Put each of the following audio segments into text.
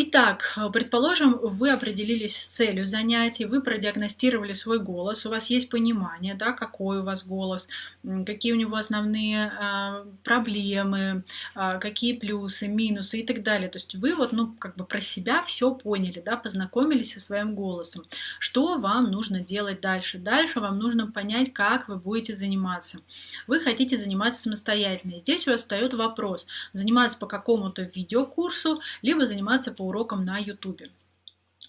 Итак, предположим, вы определились с целью занятий, вы продиагностировали свой голос, у вас есть понимание, да, какой у вас голос, какие у него основные а, проблемы, а, какие плюсы, минусы и так далее. То есть вы вот, ну, как бы про себя все поняли, да, познакомились со своим голосом. Что вам нужно делать дальше? Дальше вам нужно понять, как вы будете заниматься. Вы хотите заниматься самостоятельно. Здесь у вас встает вопрос, заниматься по какому-то видеокурсу, либо заниматься по урокам на YouTube.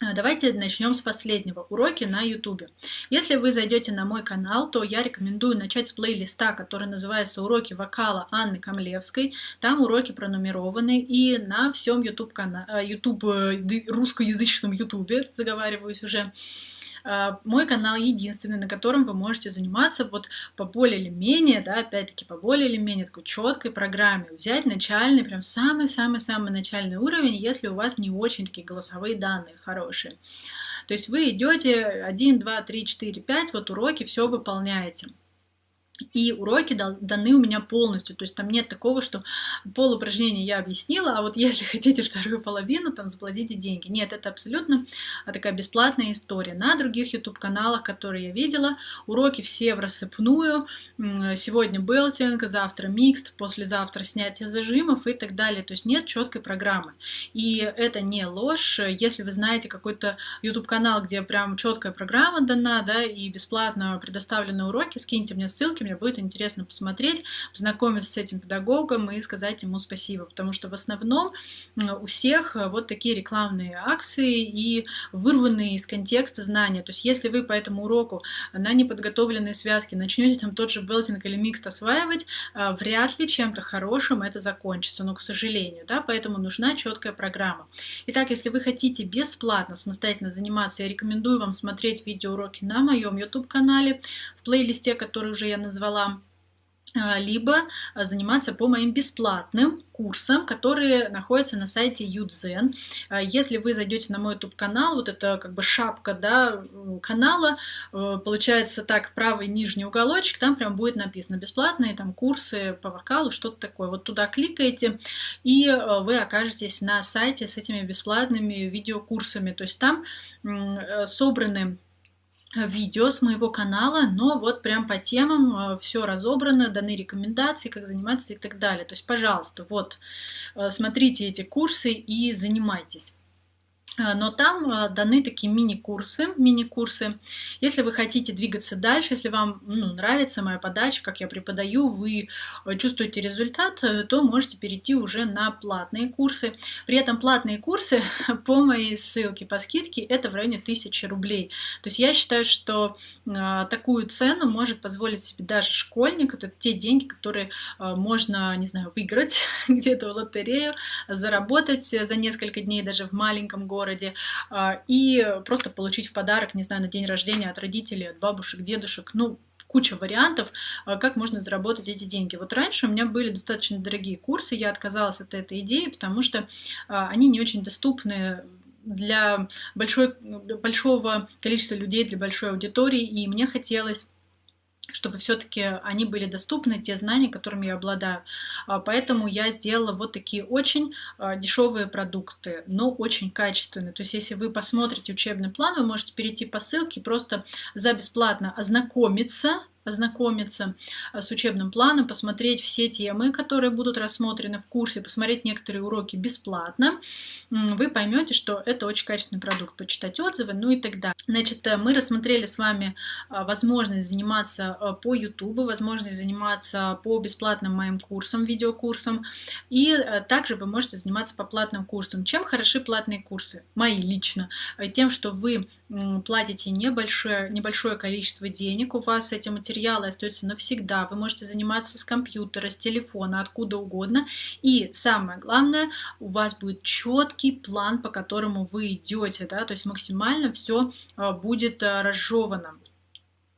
А, давайте начнем с последнего. Уроки на YouTube. Если вы зайдете на мой канал, то я рекомендую начать с плейлиста, который называется «Уроки вокала Анны Камлевской». Там уроки пронумерованы, и на всем YouTube, YouTube э, русскоязычном YouTube, заговариваюсь уже, мой канал единственный, на котором вы можете заниматься вот по более или менее, да, опять-таки по более или менее такой четкой программе. Взять начальный, прям самый-самый-самый начальный уровень, если у вас не очень такие голосовые данные хорошие. То есть вы идете 1, 2, 3, 4, 5, вот уроки, все выполняете. И уроки даны у меня полностью, то есть там нет такого, что пол упражнений я объяснила, а вот если хотите вторую половину, там заплатите деньги. Нет, это абсолютно а, такая бесплатная история. На других YouTube-каналах, которые я видела, уроки все в рассыпную. Сегодня белтинг, завтра микст, послезавтра снятие зажимов и так далее. То есть нет четкой программы. И это не ложь. Если вы знаете какой-то YouTube-канал, где прям четкая программа дана, да, и бесплатно предоставлены уроки, скиньте мне ссылки, мне будет интересно посмотреть, познакомиться с этим педагогом и сказать ему спасибо, потому что в основном у всех э, вот такие рекламные акции и вырванные из контекста знания. То есть если вы по этому уроку на неподготовленные связки начнете там тот же белтинг или микс осваивать, э, вряд ли чем-то хорошим это закончится, но к сожалению, да, поэтому нужна четкая программа. Итак, если вы хотите бесплатно самостоятельно заниматься, я рекомендую вам смотреть видеоуроки на моем YouTube-канале, в плейлисте, который уже я назвала назвала, а, либо заниматься по моим бесплатным курсам, которые находятся на сайте Юдзен. А, если вы зайдете на мой YouTube канал, вот это как бы шапка да, канала, э, получается так, правый нижний уголочек, там прям будет написано бесплатные там курсы по вокалу, что-то такое. Вот туда кликаете, и э, вы окажетесь на сайте с этими бесплатными видеокурсами. То есть там э, собраны видео с моего канала, но вот прям по темам э, все разобрано, даны рекомендации, как заниматься и так далее. То есть, пожалуйста, вот э, смотрите эти курсы и занимайтесь. А, но там а, даны такие мини-курсы, мини-курсы. Если вы хотите двигаться дальше, если вам ну, нравится моя подача, как я преподаю, вы э, чувствуете результат, э, то можете перейти уже на платные курсы. При этом платные курсы по моей ссылке по скидке это в районе 1000 рублей. То есть я считаю, что э, такую цену может позволить себе даже школьник. Это те деньги, которые э, можно, не знаю, выиграть где-то в лотерею, заработать за несколько дней даже в маленьком городе городе, а, и просто получить в подарок, не знаю, на день рождения от родителей, от бабушек, дедушек, ну, куча вариантов, а, как можно заработать эти деньги. Вот раньше у меня были достаточно дорогие курсы, я отказалась от этой идеи, потому что а, они не очень доступны для большой, большого количества людей, для большой аудитории, и мне хотелось чтобы все-таки они были доступны, те знания, которыми я обладаю. А, поэтому я сделала вот такие очень а, дешевые продукты, но очень качественные. То есть, если вы посмотрите учебный план, вы можете перейти по ссылке, просто за бесплатно ознакомиться ознакомиться э, с учебным планом, посмотреть все темы, которые будут рассмотрены в курсе, посмотреть некоторые уроки бесплатно, вы поймете, что это очень качественный продукт, почитать отзывы, ну и так далее. Значит, э, мы рассмотрели с вами э, возможность заниматься по YouTube, возможность заниматься по бесплатным моим курсам, видеокурсам, и также вы можете заниматься по платным курсам. Чем хороши платные курсы? Мои лично. Тем, что вы платите небольшое, небольшое количество денег, у вас эти материалы остаются навсегда, вы можете заниматься с компьютера, с телефона, откуда угодно, и самое главное, у вас будет четкий план, по которому вы идете, да, то есть максимально все а, будет а, разжевано.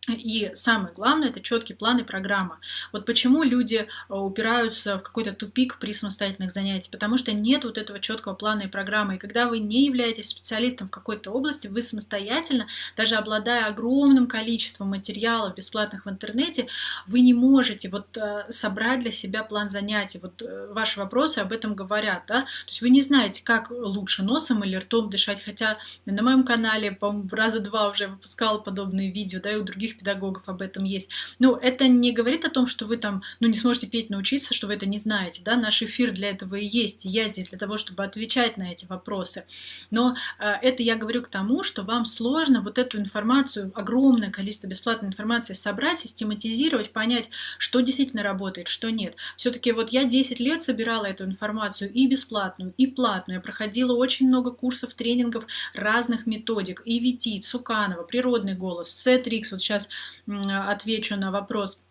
И самое главное, это четкий план и программа. Вот почему люди э, упираются в какой-то тупик при самостоятельных занятиях, потому что нет вот этого четкого плана и программы. И когда вы не являетесь специалистом в какой-то области, вы самостоятельно, даже обладая огромным количеством материалов бесплатных в интернете, вы не можете вот э, собрать для себя план занятий. Вот э, ваши вопросы об этом говорят, да? То есть вы не знаете, как лучше носом или ртом дышать, хотя на моем канале, по-моему, раза два уже выпускала подобные видео, да, и у других других педагогов об этом есть. Но это не говорит о том, что вы там, ну, не сможете петь, научиться, что вы это не знаете, да, наш эфир для этого и есть, я здесь для того, чтобы отвечать на эти вопросы. Но э, это я говорю к тому, что вам сложно вот эту информацию, огромное количество бесплатной информации собрать, систематизировать, понять, что действительно работает, что нет. Все-таки вот я 10 лет собирала эту информацию и бесплатную, и платную. Я проходила очень много курсов, тренингов разных методик. И Вити, Цуканова, Природный голос, Сетрикс, вот сейчас сейчас отвечу на вопрос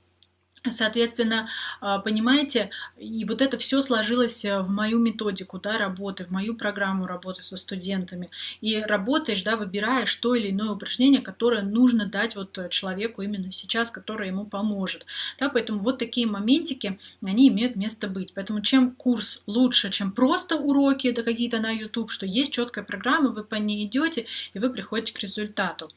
Соответственно, а, понимаете, и вот это все сложилось э, в мою методику да, работы, в мою программу работы со студентами. И работаешь, да, выбираешь то или иное упражнение, которое нужно дать вот э, человеку именно сейчас, которое ему поможет. Да, поэтому вот такие моментики, они имеют место быть. Поэтому чем курс лучше, чем просто уроки, да какие-то на YouTube, что есть четкая программа, вы по ней идете, и вы приходите к результату.